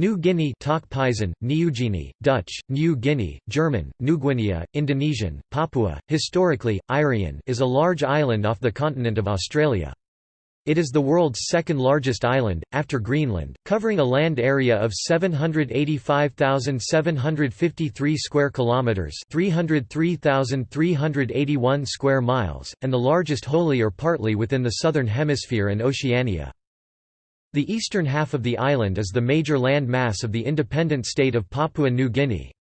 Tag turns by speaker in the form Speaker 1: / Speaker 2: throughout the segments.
Speaker 1: New Guinea Tok Pisin, Niugini, Dutch, New Guinea, German, Nuguinea, Indonesian, Papua, historically, Irian is a large island off the continent of Australia. It is the world's second largest island, after Greenland, covering a land area of 785,753 square kilometers, 303,381 square miles, and the largest wholly or partly within the southern hemisphere and Oceania. The eastern half of the island is the major land mass of the independent state of Papua New Guinea.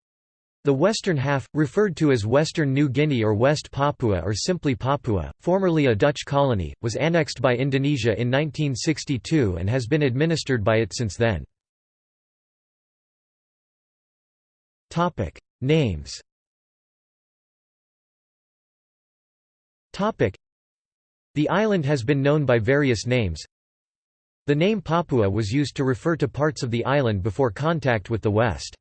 Speaker 1: The western half, referred to as Western New Guinea or West Papua or simply Papua, formerly a Dutch colony, was annexed by Indonesia in 1962 and has been administered by it since then. Names The island has been known by various names. The name Papua was used to refer to parts of the island before contact with the West.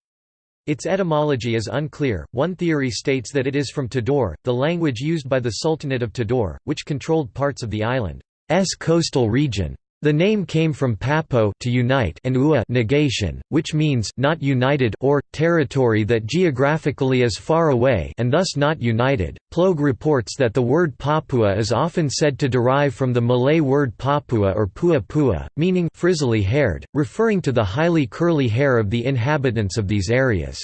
Speaker 1: Its etymology is unclear. One theory states that it is from Tidore, the language used by the Sultanate of Tidore, which controlled parts of the island's coastal region. The name came from papo to unite and ua negation, which means not united or territory that geographically is far away and thus not united. Ploeg reports that the word Papua is often said to derive from the Malay word Papua or Pua Pua, meaning frizzly-haired, referring to the highly curly hair of the inhabitants of these areas.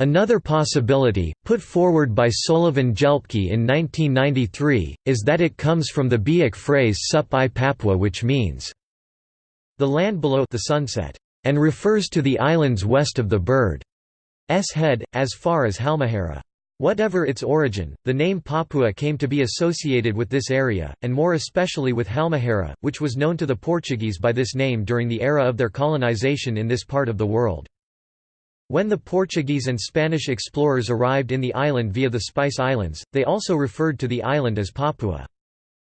Speaker 1: Another possibility, put forward by Sollewijn Gelpke in 1993, is that it comes from the Biak phrase Sup i Papua which means, the land below the sunset, and refers to the islands west of the bird's head, as far as Halmahera. Whatever its origin, the name Papua came to be associated with this area, and more especially with Halmahera, which was known to the Portuguese by this name during the era of their colonization in this part of the world. When the Portuguese and Spanish explorers arrived in the island via the Spice Islands, they also referred to the island as Papua.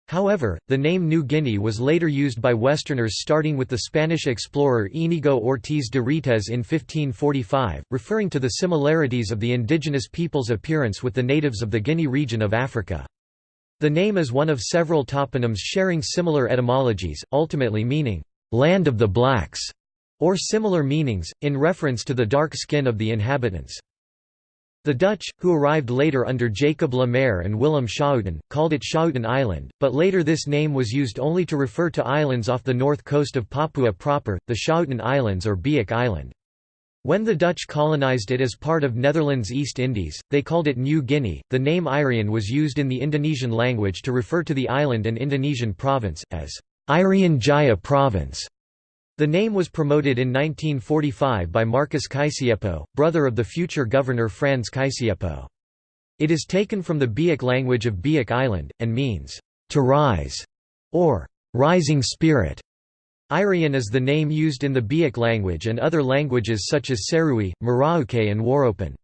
Speaker 1: However, the name New Guinea was later used by Westerners starting with the Spanish explorer Íñigo Ortiz de Retez in 1545, referring to the similarities of the indigenous people's appearance with the natives of the Guinea region of Africa. The name is one of several toponyms sharing similar etymologies, ultimately meaning, "...land of the blacks", or similar meanings, in reference to the dark skin of the inhabitants. The Dutch, who arrived later under Jacob Le Maire and Willem Schouten, called it Schouten Island, but later this name was used only to refer to islands off the north coast of Papua proper, the Schouten Islands or Biak Island. When the Dutch colonized it as part of Netherlands East Indies, they called it New Guinea. The name Irian was used in the Indonesian language to refer to the island and Indonesian province, as Irian Jaya Province. The name was promoted in 1945 by Marcus Kaisiepo, brother of the future governor Franz Kaisiepo. It is taken from the Biak language of Biak Island, and means, to rise, or rising spirit. Irian is the name used in the Biak language and other languages such as Serui, Merauke and Waropen.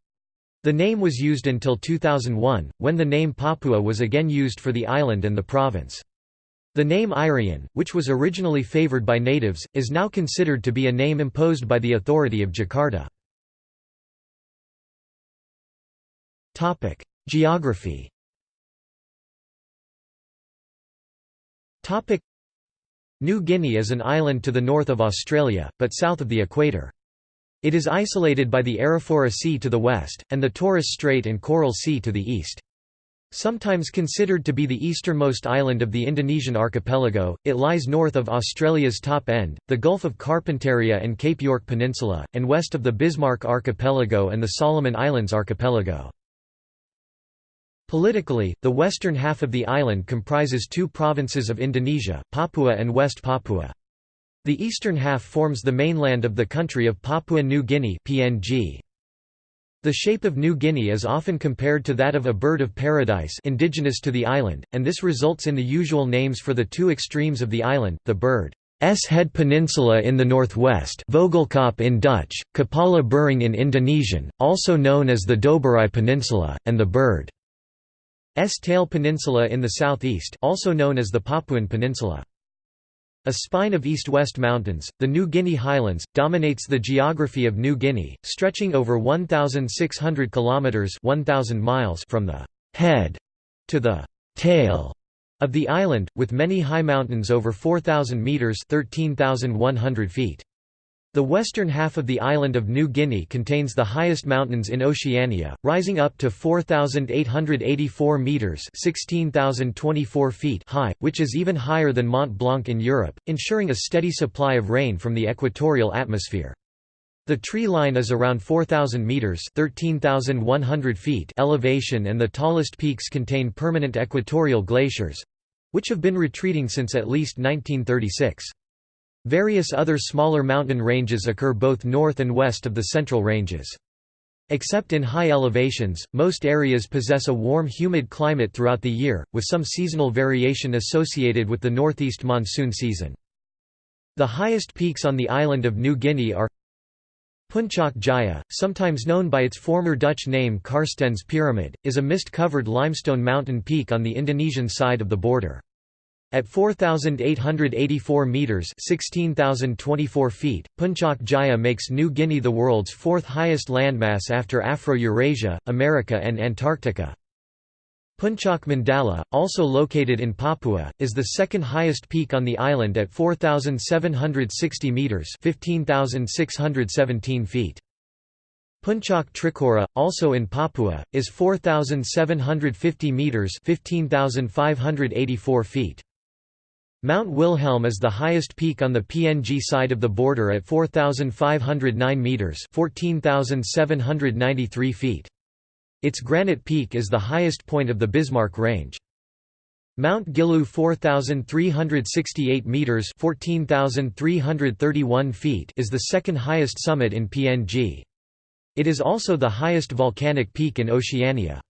Speaker 1: The name was used until 2001, when the name Papua was again used for the island and the province. The name Irian, which was originally favored by natives, is now considered to be a name imposed by the authority of Jakarta. Geography New Guinea is an island to the north of Australia, but south of the equator. It is isolated by the Arafura Sea to the west, and the Torres Strait and Coral Sea to the east. Sometimes considered to be the easternmost island of the Indonesian archipelago, it lies north of Australia's top end, the Gulf of Carpentaria and Cape York Peninsula, and west of the Bismarck Archipelago and the Solomon Islands Archipelago. Politically, the western half of the island comprises two provinces of Indonesia, Papua and West Papua. The eastern half forms the mainland of the country of Papua New Guinea PNG. The shape of New Guinea is often compared to that of a bird of paradise indigenous to the island, and this results in the usual names for the two extremes of the island, the bird's Head Peninsula in the northwest Vogelkop in Dutch, Kepala Burung in Indonesian, also known as the Doberai Peninsula, and the bird's Tail Peninsula in the southeast also known as the Papuan Peninsula. A spine of east-west mountains, the New Guinea Highlands, dominates the geography of New Guinea, stretching over 1,600 kilometers (1,000 miles) from the head to the tail of the island, with many high mountains over 4,000 meters (13,100 feet). The western half of the island of New Guinea contains the highest mountains in Oceania, rising up to 4,884 metres (16,024 feet high, which is even higher than Mont Blanc in Europe, ensuring a steady supply of rain from the equatorial atmosphere. The tree line is around 4,000 metres 13,100 feet elevation and the tallest peaks contain permanent equatorial glaciers—which have been retreating since at least 1936. Various other smaller mountain ranges occur both north and west of the central ranges. Except in high elevations, most areas possess a warm humid climate throughout the year, with some seasonal variation associated with the northeast monsoon season. The highest peaks on the island of New Guinea are Puncak Jaya, sometimes known by its former Dutch name Carstensz Pyramid, is a mist-covered limestone mountain peak on the Indonesian side of the border. At 4,884 metres 16,024 feet, Puncak Jaya makes New Guinea the world's fourth highest landmass after Afro-Eurasia, America and Antarctica. Puncak Mandala, also located in Papua, is the second highest peak on the island at 4,760 metres 15,617 feet. Puncak Trikora, also in Papua, is 4,750 metres 15,584 feet. Mount Wilhelm is the highest peak on the PNG side of the border at 4,509 metres 14,793 feet. Its granite peak is the highest point of the Bismarck Range. Mount Giluwe 4,368 metres 14,331 feet is the second highest summit in PNG. It is also the highest volcanic peak in Oceania.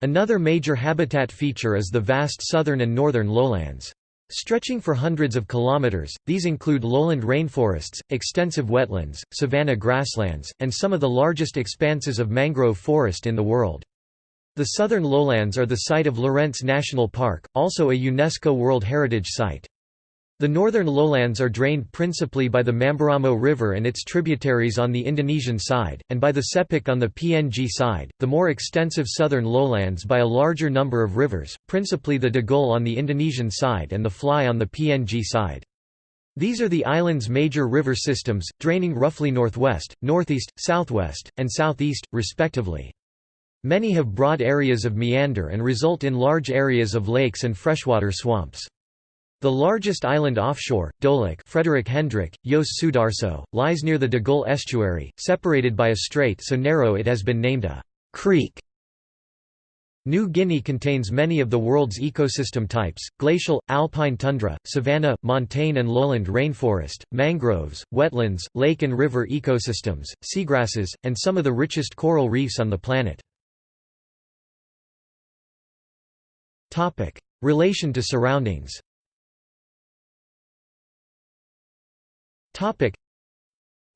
Speaker 1: Another major habitat feature is the vast southern and northern lowlands. Stretching for hundreds of kilometers, these include lowland rainforests, extensive wetlands, savanna grasslands, and some of the largest expanses of mangrove forest in the world. The southern lowlands are the site of Lorentz National Park, also a UNESCO World Heritage Site. The northern lowlands are drained principally by the Mamberamo River and its tributaries on the Indonesian side, and by the Sepik on the PNG side, the more extensive southern lowlands by a larger number of rivers, principally the Digul on the Indonesian side and the Fly on the PNG side. These are the island's major river systems, draining roughly northwest, northeast, southwest, and southeast, respectively. Many have broad areas of meander and result in large areas of lakes and freshwater swamps. The largest island offshore, Dolak Frederick Hendrik, Yos Sudarso, lies near the Digul estuary, separated by a strait so narrow it has been named a «creek». New Guinea contains many of the world's ecosystem types, glacial, alpine tundra, savanna, montane and lowland rainforest, mangroves, wetlands, lake and river ecosystems, seagrasses, and some of the richest coral reefs on the planet. Relation to surroundings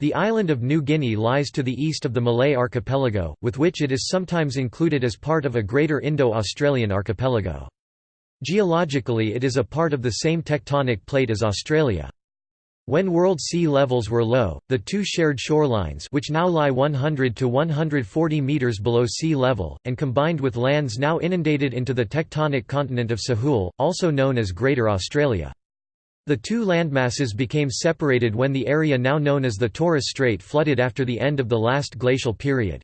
Speaker 1: The island of New Guinea lies to the east of the Malay archipelago, with which it is sometimes included as part of a greater Indo-Australian archipelago. Geologically it is a part of the same tectonic plate as Australia. When world sea levels were low, the two shared shorelines which now lie 100 to 140 meters below sea level, and combined with lands now inundated into the tectonic continent of Sahul, also known as Greater Australia. The two landmasses became separated when the area now known as the Torres Strait flooded after the end of the last glacial period.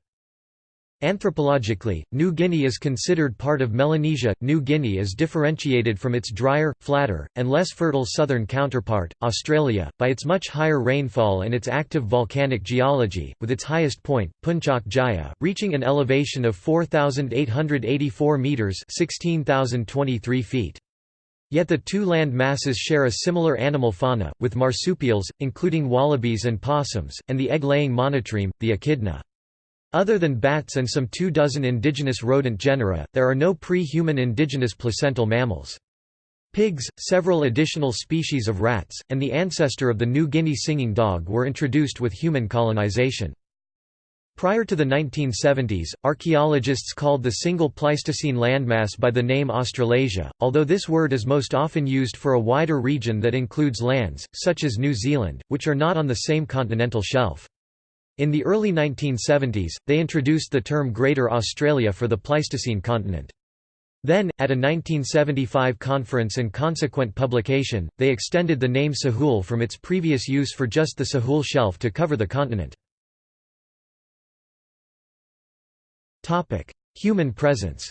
Speaker 1: Anthropologically, New Guinea is considered part of Melanesia. New Guinea is differentiated from its drier, flatter, and less fertile southern counterpart, Australia, by its much higher rainfall and its active volcanic geology, with its highest point, Puncak Jaya, reaching an elevation of 4,884 metres 16,023 feet. Yet the two land masses share a similar animal fauna, with marsupials, including wallabies and possums, and the egg-laying monotreme, the echidna. Other than bats and some two dozen indigenous rodent genera, there are no pre-human indigenous placental mammals. Pigs, several additional species of rats, and the ancestor of the New Guinea singing dog were introduced with human colonization. Prior to the 1970s, archaeologists called the single Pleistocene landmass by the name Australasia, although this word is most often used for a wider region that includes lands, such as New Zealand, which are not on the same continental shelf. In the early 1970s, they introduced the term Greater Australia for the Pleistocene continent. Then, at a 1975 conference and consequent publication, they extended the name Sahul from its previous use for just the Sahul Shelf to cover the continent. Human presence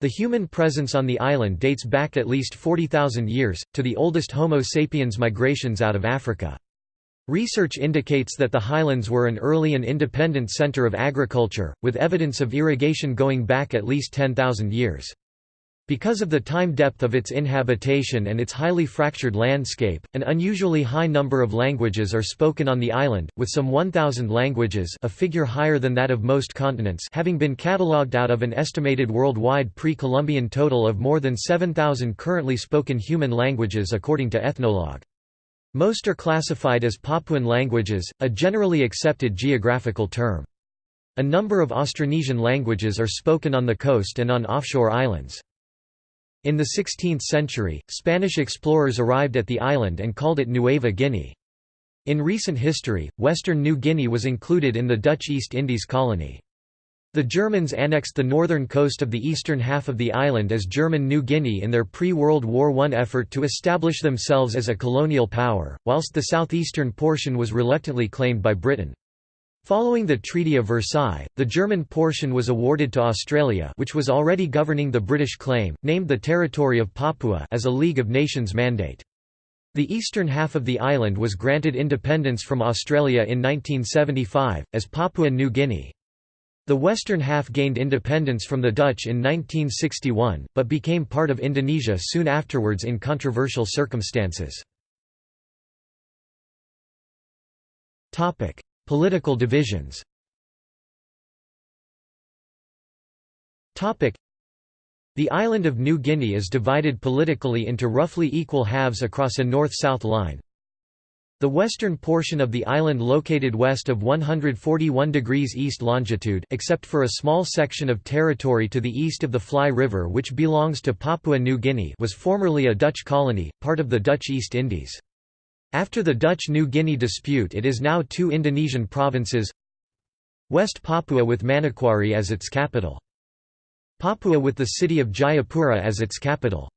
Speaker 1: the human presence on the island dates back at least 40,000 years, to the oldest Homo sapiens migrations out of Africa. Research indicates that the highlands were an early and independent center of agriculture, with evidence of irrigation going back at least 10,000 years. Because of the time depth of its inhabitation and its highly fractured landscape, an unusually high number of languages are spoken on the island, with some 1,000 languages a figure higher than that of most continents having been catalogued out of an estimated worldwide pre-Columbian total of more than 7,000 currently spoken human languages according to Ethnologue. Most are classified as Papuan languages, a generally accepted geographical term. A number of Austronesian languages are spoken on the coast and on offshore islands. In the 16th century, Spanish explorers arrived at the island and called it Nueva Guinea. In recent history, western New Guinea was included in the Dutch East Indies colony. The Germans annexed the northern coast of the eastern half of the island as German New Guinea in their pre-World War I effort to establish themselves as a colonial power, whilst the southeastern portion was reluctantly claimed by Britain. Following the Treaty of Versailles, the German portion was awarded to Australia which was already governing the British claim, named the Territory of Papua as a League of Nations mandate. The eastern half of the island was granted independence from Australia in 1975, as Papua New Guinea. The western half gained independence from the Dutch in 1961, but became part of Indonesia soon afterwards in controversial circumstances. Political divisions. The island of New Guinea is divided politically into roughly equal halves across a north-south line, the western portion of the island located west of 141 degrees east longitude except for a small section of territory to the east of the Fly River which belongs to Papua New Guinea was formerly a Dutch colony, part of the Dutch East Indies. After the Dutch-New Guinea dispute it is now two Indonesian provinces West Papua with Manokwari as its capital. Papua with the city of Jayapura as its capital.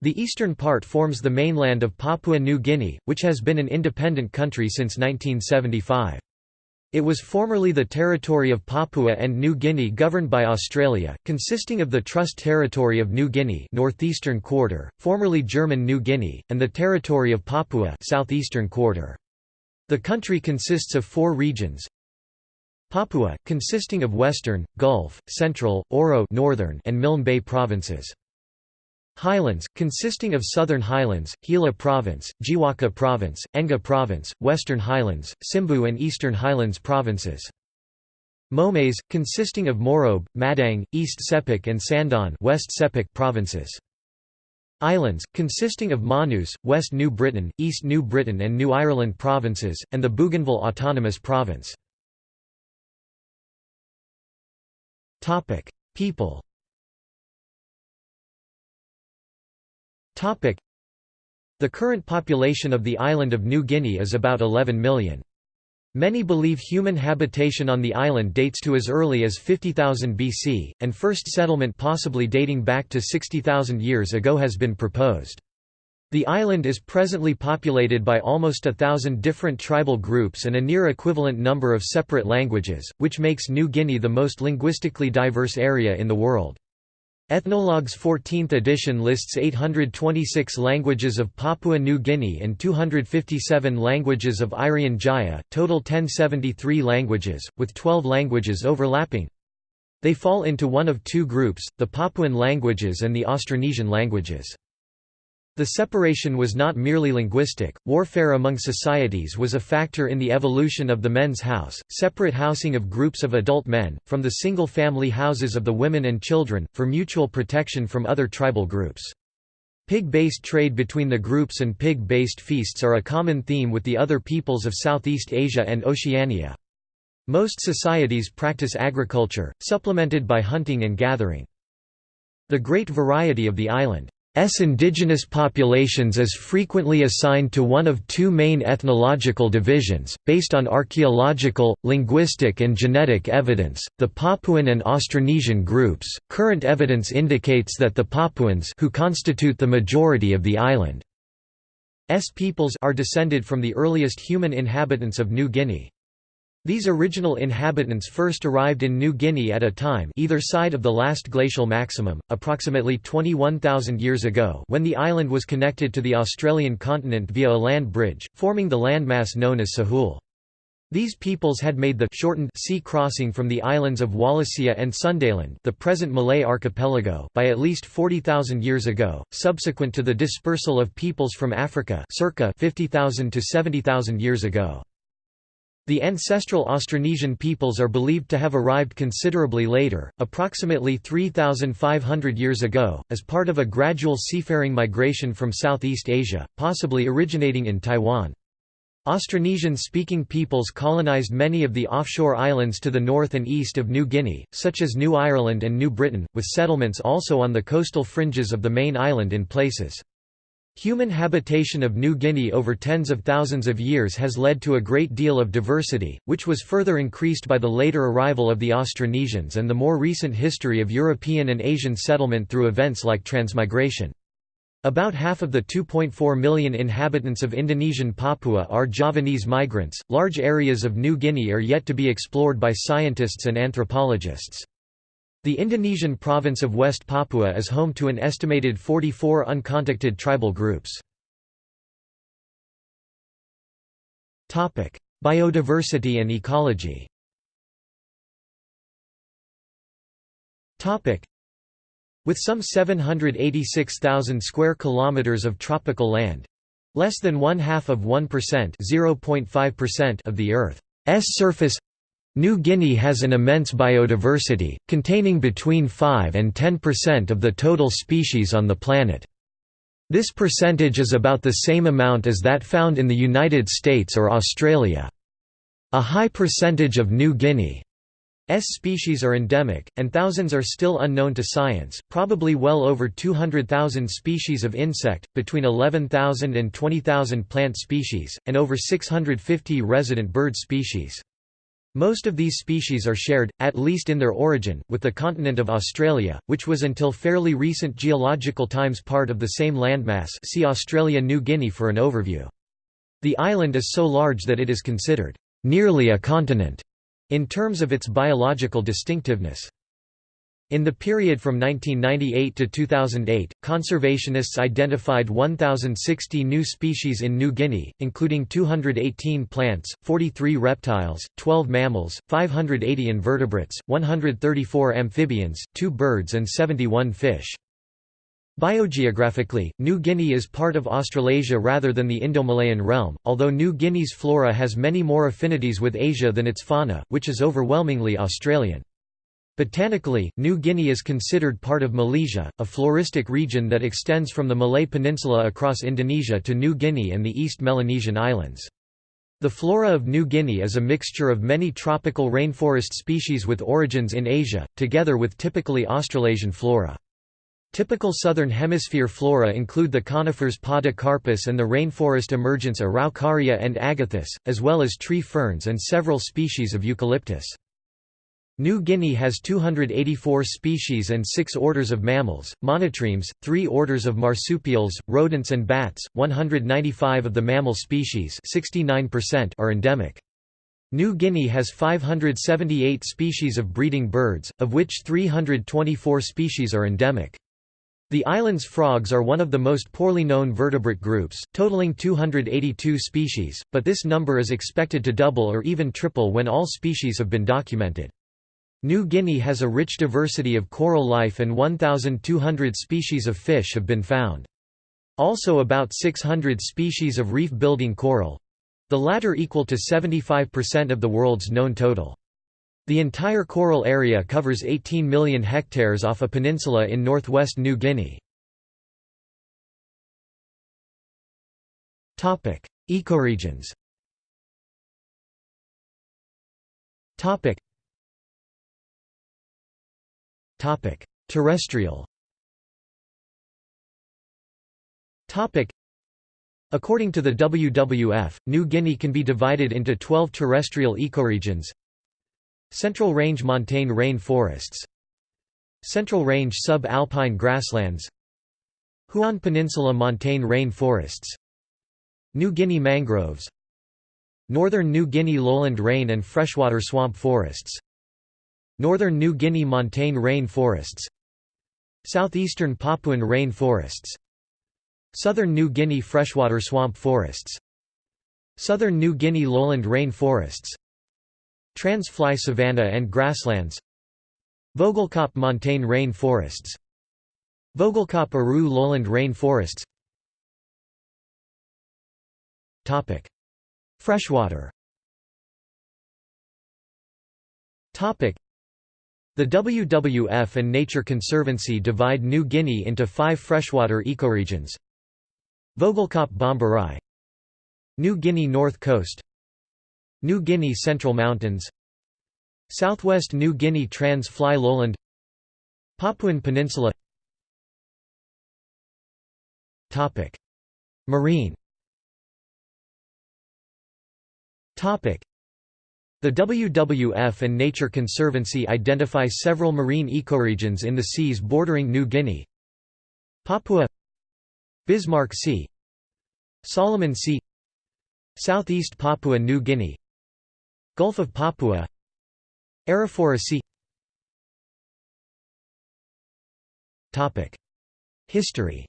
Speaker 1: The eastern part forms the mainland of Papua New Guinea, which has been an independent country since 1975. It was formerly the territory of Papua and New Guinea governed by Australia, consisting of the Trust Territory of New Guinea northeastern quarter, formerly German New Guinea, and the Territory of Papua southeastern quarter. The country consists of four regions, Papua, consisting of Western, Gulf, Central, Oro Northern and Milne Bay provinces. Highlands, consisting of Southern Highlands, Hela Province, Jiwaka Province, Enga Province, Western Highlands, Simbu and Eastern Highlands provinces. Momase, consisting of Morobe, Madang, East Sepik and Sandaun West Sepik provinces. Islands, consisting of Manus, West New Britain, East New Britain and New Ireland provinces, and the Bougainville Autonomous Province. People The current population of the island of New Guinea is about 11 million. Many believe human habitation on the island dates to as early as 50,000 BC, and first settlement possibly dating back to 60,000 years ago has been proposed. The island is presently populated by almost a thousand different tribal groups and a near equivalent number of separate languages, which makes New Guinea the most linguistically diverse area in the world. Ethnologue's 14th edition lists 826 languages of Papua New Guinea and 257 languages of Irian Jaya, total 1073 languages, with 12 languages overlapping. They fall into one of two groups, the Papuan languages and the Austronesian languages. The separation was not merely linguistic, warfare among societies was a factor in the evolution of the men's house, separate housing of groups of adult men, from the single-family houses of the women and children, for mutual protection from other tribal groups. Pig-based trade between the groups and pig-based feasts are a common theme with the other peoples of Southeast Asia and Oceania. Most societies practice agriculture, supplemented by hunting and gathering. The great variety of the island indigenous populations is frequently assigned to one of two main ethnological divisions, based on archaeological, linguistic, and genetic evidence the Papuan and Austronesian groups. Current evidence indicates that the Papuans, who constitute the majority of the island's peoples, are descended from the earliest human inhabitants of New Guinea. These original inhabitants first arrived in New Guinea at a time either side of the last glacial maximum, approximately 21,000 years ago when the island was connected to the Australian continent via a land bridge, forming the landmass known as Sahul. These peoples had made the shortened sea crossing from the islands of Wallacea and Sundaland the present Malay archipelago by at least 40,000 years ago, subsequent to the dispersal of peoples from Africa circa 50,000 to 70,000 years ago. The ancestral Austronesian peoples are believed to have arrived considerably later, approximately 3,500 years ago, as part of a gradual seafaring migration from Southeast Asia, possibly originating in Taiwan. Austronesian-speaking peoples colonized many of the offshore islands to the north and east of New Guinea, such as New Ireland and New Britain, with settlements also on the coastal fringes of the main island in places. Human habitation of New Guinea over tens of thousands of years has led to a great deal of diversity, which was further increased by the later arrival of the Austronesians and the more recent history of European and Asian settlement through events like transmigration. About half of the 2.4 million inhabitants of Indonesian Papua are Javanese migrants. Large areas of New Guinea are yet to be explored by scientists and anthropologists. The Indonesian province of West Papua is home to an estimated 44 uncontacted tribal groups. Biodiversity and ecology With some 786,000 square kilometers of tropical land, less than one half of 1% (0.5%) of the Earth's surface, New Guinea has an immense biodiversity, containing between 5 and 10% of the total species on the planet. This percentage is about the same amount as that found in the United States or Australia. A high percentage of New Guinea's species are endemic, and thousands are still unknown to science, probably well over 200,000 species of insect, between 11,000 and 20,000 plant species, and over 650 resident bird species. Most of these species are shared, at least in their origin, with the continent of Australia, which was until fairly recent geological times part of the same landmass see Australia-New Guinea for an overview. The island is so large that it is considered, "...nearly a continent", in terms of its biological distinctiveness. In the period from 1998 to 2008, conservationists identified 1,060 new species in New Guinea, including 218 plants, 43 reptiles, 12 mammals, 580 invertebrates, 134 amphibians, 2 birds and 71 fish. Biogeographically, New Guinea is part of Australasia rather than the Indo-Malayan realm, although New Guinea's flora has many more affinities with Asia than its fauna, which is overwhelmingly Australian. Botanically, New Guinea is considered part of Malesia, a floristic region that extends from the Malay Peninsula across Indonesia to New Guinea and the East Melanesian Islands. The flora of New Guinea is a mixture of many tropical rainforest species with origins in Asia, together with typically Australasian flora. Typical southern hemisphere flora include the conifers Podocarpus and the rainforest emergence Araucaria and Agathis, as well as tree ferns and several species of eucalyptus. New Guinea has 284 species and 6 orders of mammals, monotremes, 3 orders of marsupials, rodents and bats. 195 of the mammal species, 69% are endemic. New Guinea has 578 species of breeding birds, of which 324 species are endemic. The island's frogs are one of the most poorly known vertebrate groups, totaling 282 species, but this number is expected to double or even triple when all species have been documented. New Guinea has a rich diversity of coral life and 1,200 species of fish have been found. Also about 600 species of reef-building coral—the latter equal to 75% of the world's known total. The entire coral area covers 18 million hectares off a peninsula in northwest New Guinea. Ecoregions Terrestrial According to the WWF, New Guinea can be divided into 12 terrestrial ecoregions. Central Range montane rain forests. Central Range sub-alpine grasslands. Huon Peninsula montane rain forests. New Guinea mangroves. Northern New Guinea lowland rain and freshwater swamp forests Northern New Guinea montane rain forests Southeastern Papuan rain forests Southern New Guinea freshwater swamp forests Southern New Guinea lowland rain forests Trans-fly savanna and grasslands Vogelkop montane rain forests Vogelkop Aru lowland rain forests Freshwater the WWF and Nature Conservancy divide New Guinea into five freshwater ecoregions. Vogelkop Bomberai New Guinea North Coast. New Guinea Central Mountains. Southwest New Guinea Trans-Fly Lowland. Papuan Peninsula. Marine the WWF and Nature Conservancy identify several marine ecoregions in the seas bordering New Guinea. Papua Bismarck Sea Solomon Sea Southeast Papua New Guinea Gulf of Papua Arafura Sea. History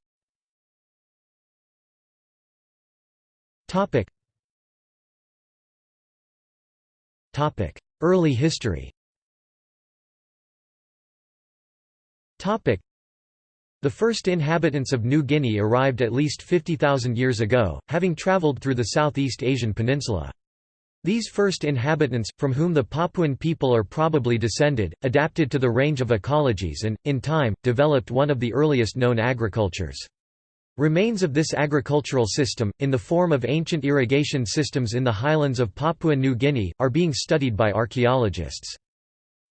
Speaker 1: Early history the first inhabitants of New Guinea arrived at least 50,000 years ago, having travelled through the Southeast Asian peninsula. These first inhabitants, from whom the Papuan people are probably descended, adapted to the range of ecologies and, in time, developed one of the earliest known agricultures. Remains of this agricultural system, in the form of ancient irrigation systems in the highlands of Papua New Guinea, are being studied by archaeologists.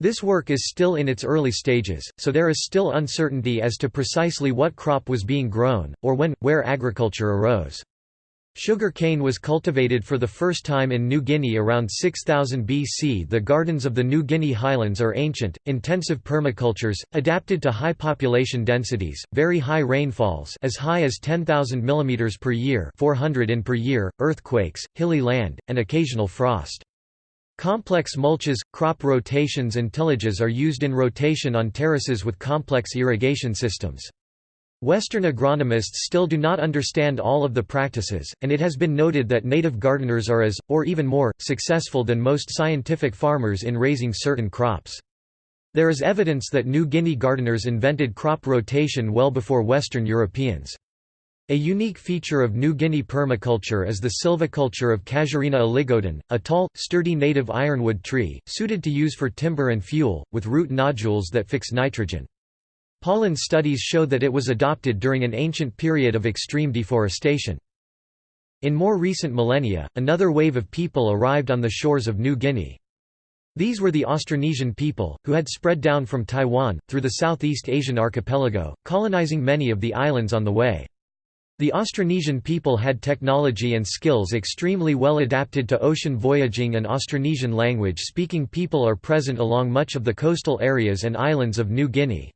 Speaker 1: This work is still in its early stages, so there is still uncertainty as to precisely what crop was being grown, or when, where agriculture arose. Sugar cane was cultivated for the first time in New Guinea around 6000 BC. The gardens of the New Guinea highlands are ancient, intensive permacultures, adapted to high population densities, very high rainfalls as high as 10,000 mm per year 400 in per year, earthquakes, hilly land, and occasional frost. Complex mulches, crop rotations and tillages are used in rotation on terraces with complex irrigation systems. Western agronomists still do not understand all of the practices, and it has been noted that native gardeners are as, or even more, successful than most scientific farmers in raising certain crops. There is evidence that New Guinea gardeners invented crop rotation well before Western Europeans. A unique feature of New Guinea permaculture is the silviculture of Casuarina oligodon, a tall, sturdy native ironwood tree, suited to use for timber and fuel, with root nodules that fix nitrogen. Pollen studies show that it was adopted during an ancient period of extreme deforestation. In more recent millennia, another wave of people arrived on the shores of New Guinea. These were the Austronesian people, who had spread down from Taiwan, through the Southeast Asian archipelago, colonizing many of the islands on the way. The Austronesian people had technology and skills extremely well adapted to ocean voyaging and Austronesian language-speaking people are present along much of the coastal areas and islands of New Guinea.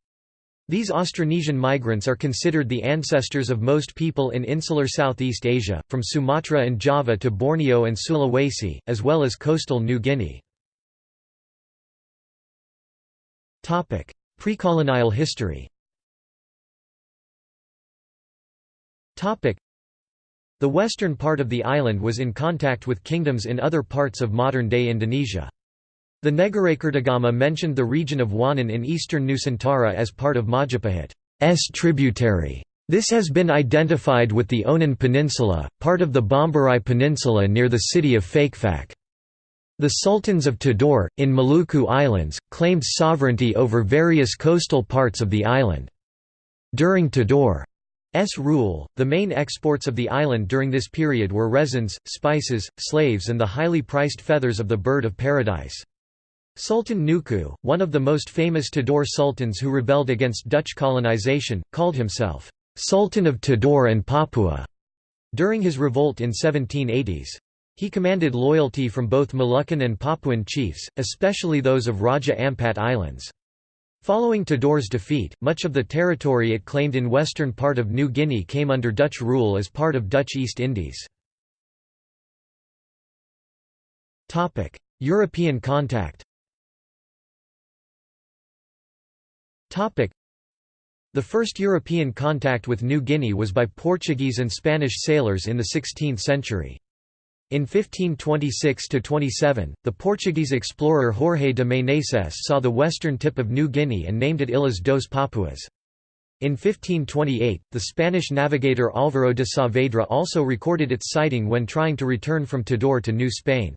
Speaker 1: These Austronesian migrants are considered the ancestors of most people in insular Southeast Asia, from Sumatra and Java to Borneo and Sulawesi, as well as coastal New Guinea. Precolonial history The western part of the island was in contact with kingdoms in other parts of modern-day Indonesia. The Negarakertagama mentioned the region of Wannon in eastern Nusantara as part of Majapahit's tributary. This has been identified with the Onin Peninsula, part of the Bomberai Peninsula near the city of Fakfak. The sultans of Tidore, in Maluku Islands, claimed sovereignty over various coastal parts of the island. During Tidore's rule, the main exports of the island during this period were resins, spices, slaves and the highly priced feathers of the bird of paradise. Sultan Nuku, one of the most famous Tidore sultans who rebelled against Dutch colonization, called himself, Sultan of Tidore and Papua during his revolt in 1780s. He commanded loyalty from both Moluccan and Papuan chiefs, especially those of Raja Ampat Islands. Following Tidore's defeat, much of the territory it claimed in western part of New Guinea came under Dutch rule as part of Dutch East Indies. European contact the first European contact with New Guinea was by Portuguese and Spanish sailors in the 16th century. In 1526–27, the Portuguese explorer Jorge de Meneses saw the western tip of New Guinea and named it Ilhas dos Papuas. In 1528, the Spanish navigator Álvaro de Saavedra also recorded its sighting when trying to return from Tidore to New Spain.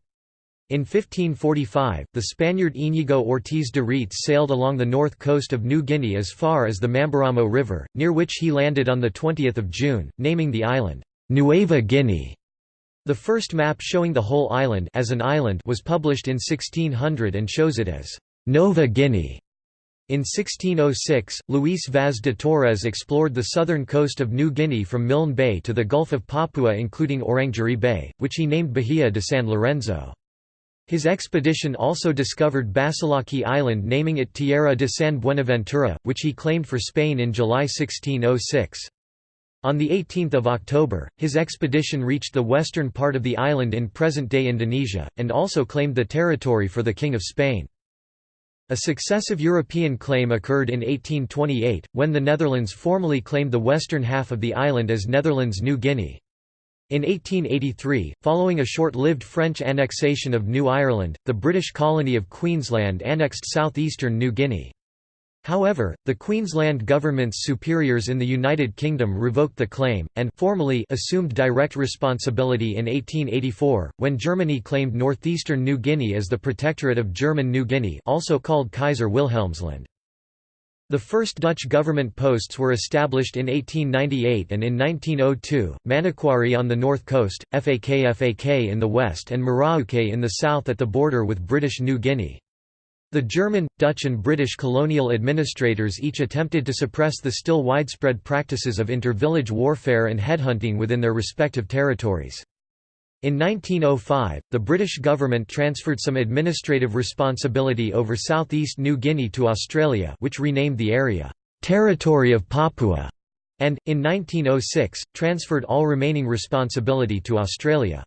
Speaker 1: In 1545, the Spaniard Íñigo Ortiz de Retez sailed along the north coast of New Guinea as far as the Mamberamo River, near which he landed on 20 June, naming the island, Nueva Guinea. The first map showing the whole island as an island was published in 1600 and shows it as Nova Guinea. In 1606, Luis Vaz de Torres explored the southern coast of New Guinea from Milne Bay to the Gulf of Papua including Orangerie Bay, which he named Bahia de San Lorenzo. His expedition also discovered Basilaki Island naming it Tierra de San Buenaventura, which he claimed for Spain in July 1606. On 18 October, his expedition reached the western part of the island in present-day Indonesia, and also claimed the territory for the King of Spain. A successive European claim occurred in 1828, when the Netherlands formally claimed the western half of the island as Netherlands New Guinea. In 1883, following a short-lived French annexation of New Ireland, the British colony of Queensland annexed southeastern New Guinea. However, the Queensland government's superiors in the United Kingdom revoked the claim, and formally assumed direct responsibility in 1884, when Germany claimed northeastern New Guinea as the Protectorate of German New Guinea also called Kaiser Wilhelmsland. The first Dutch government posts were established in 1898 and in 1902, Manokwari on the north coast, Fakfak in the west and Merauke in the south at the border with British New Guinea. The German, Dutch and British colonial administrators each attempted to suppress the still widespread practices of inter-village warfare and headhunting within their respective territories. In 1905, the British government transferred some administrative responsibility over southeast New Guinea to Australia which renamed the area, "'Territory of Papua' and, in 1906, transferred all remaining responsibility to Australia.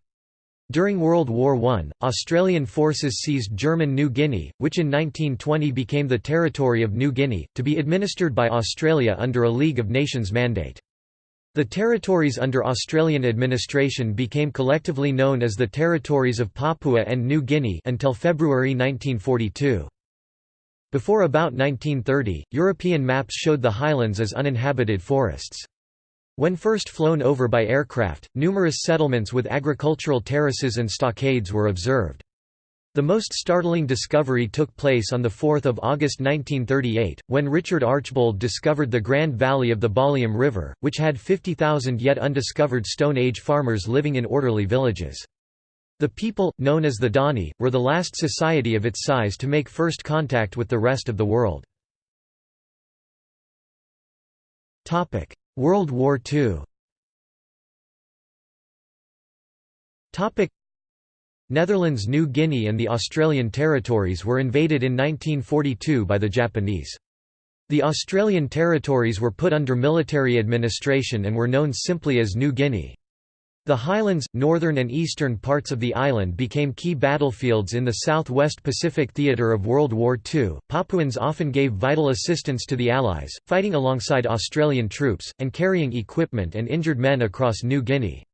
Speaker 1: During World War I, Australian forces seized German New Guinea, which in 1920 became the Territory of New Guinea, to be administered by Australia under a League of Nations mandate. The territories under Australian administration became collectively known as the Territories of Papua and New Guinea until February 1942. Before about 1930, European maps showed the highlands as uninhabited forests. When first flown over by aircraft, numerous settlements with agricultural terraces and stockades were observed. The most startling discovery took place on 4 August 1938, when Richard Archbold discovered the Grand Valley of the Baliem River, which had 50,000 yet undiscovered Stone Age farmers living in orderly villages. The people, known as the Dani, were the last society of its size to make first contact with the rest of the world. World War II Netherlands New Guinea and the Australian territories were invaded in 1942 by the Japanese. The Australian territories were put under military administration and were known simply as New Guinea. The highlands, northern and eastern parts of the island became key battlefields in the Southwest Pacific theatre of World War II. Papuans often gave vital assistance to the Allies, fighting alongside Australian troops, and carrying equipment and injured men across New Guinea.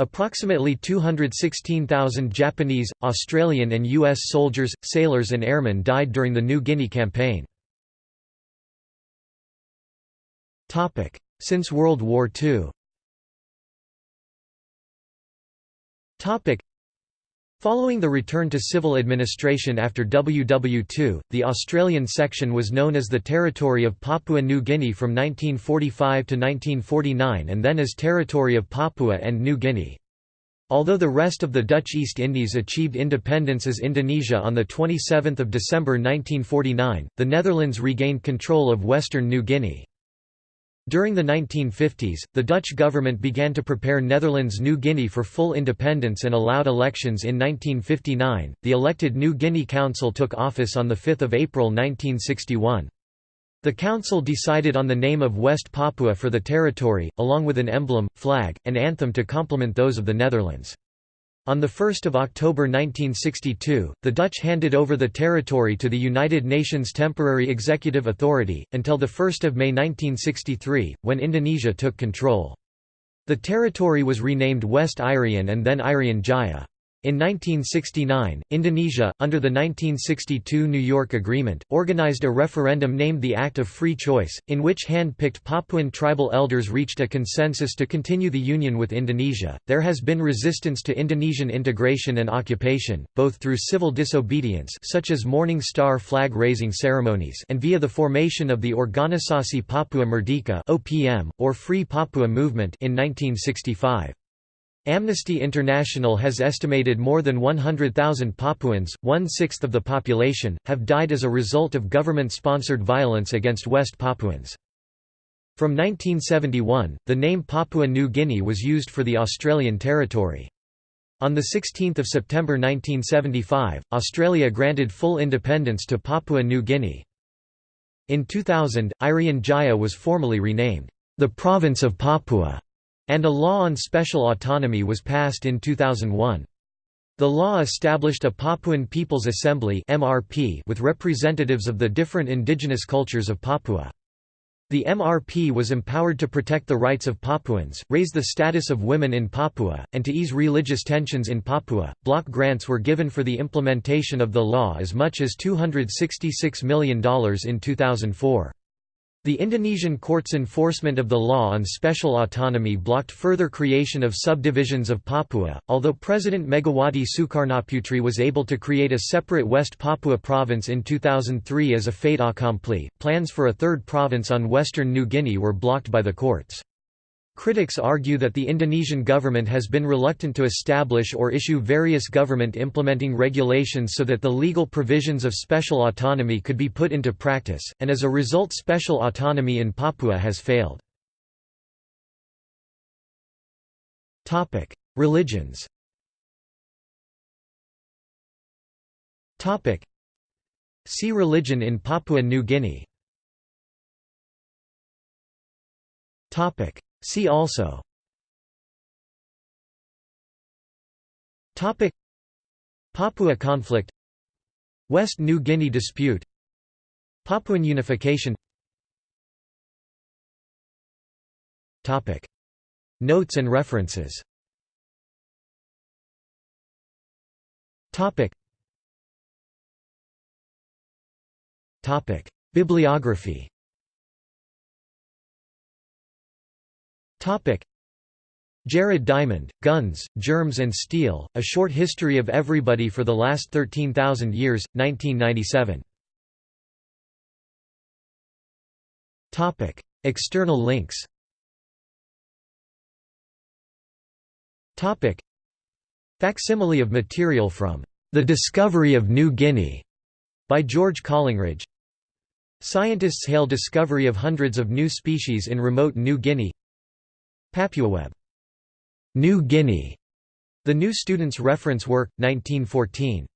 Speaker 1: Approximately 216,000 Japanese, Australian and U.S. soldiers, sailors and airmen died during the New Guinea campaign. Since World War II Following the return to civil administration after WW2, the Australian section was known as the Territory of Papua New Guinea from 1945 to 1949 and then as Territory of Papua and New Guinea. Although the rest of the Dutch East Indies achieved independence as Indonesia on 27 December 1949, the Netherlands regained control of western New Guinea. During the 1950s, the Dutch government began to prepare Netherlands New Guinea for full independence and allowed elections in 1959. The elected New Guinea Council took office on 5 April 1961. The council decided on the name of West Papua for the territory, along with an emblem, flag, and anthem to complement those of the Netherlands. On 1 October 1962, the Dutch handed over the territory to the United Nations Temporary Executive Authority, until 1 May 1963, when Indonesia took control. The territory was renamed West Irian and then Irian Jaya. In 1969, Indonesia, under the 1962 New York Agreement, organized a referendum named the Act of Free Choice, in which hand-picked Papuan tribal elders reached a consensus to continue the union with Indonesia. There has been resistance to Indonesian integration and occupation, both through civil disobedience such as Morning Star flag-raising ceremonies and via the formation of the Organisasi Papua Merdeka (OPM) or Free Papua Movement in 1965. Amnesty International has estimated more than 100,000 Papuans, one-sixth of the population, have died as a result of government-sponsored violence against West Papuans. From 1971, the name Papua New Guinea was used for the Australian territory. On 16 September 1975, Australia granted full independence to Papua New Guinea. In 2000, Irian Jaya was formally renamed, the Province of Papua and a law on special autonomy was passed in 2001. The law established a Papuan People's Assembly with representatives of the different indigenous cultures of Papua. The MRP was empowered to protect the rights of Papuans, raise the status of women in Papua, and to ease religious tensions in Papua. Block grants were given for the implementation of the law as much as $266 million in 2004. The Indonesian court's enforcement of the law on special autonomy blocked further creation of subdivisions of Papua, although President Megawati Sukarnoputri was able to create a separate West Papua province in 2003 as a fait accompli. Plans for a third province on western New Guinea were blocked by the courts. Critics argue that the Indonesian government has been reluctant to establish or issue various government implementing regulations so that the legal provisions of special autonomy could be put into practice, and as a result special autonomy in Papua has failed. Religions See religion in Papua New Guinea See also. Topic. Papua conflict. West New Guinea dispute. Papuan unification. Topic. Notes and references. Topic. Topic. Bibliography Topic. Jared Diamond, Guns, Germs and Steel, A Short History of Everybody for the Last 13,000 Years, 1997. Topic. External links Topic. Facsimile of material from The Discovery of New Guinea by George Collingridge. Scientists hail discovery of hundreds of new species in remote New Guinea PapuaWeb. New Guinea. The New Student's Reference Work, 1914.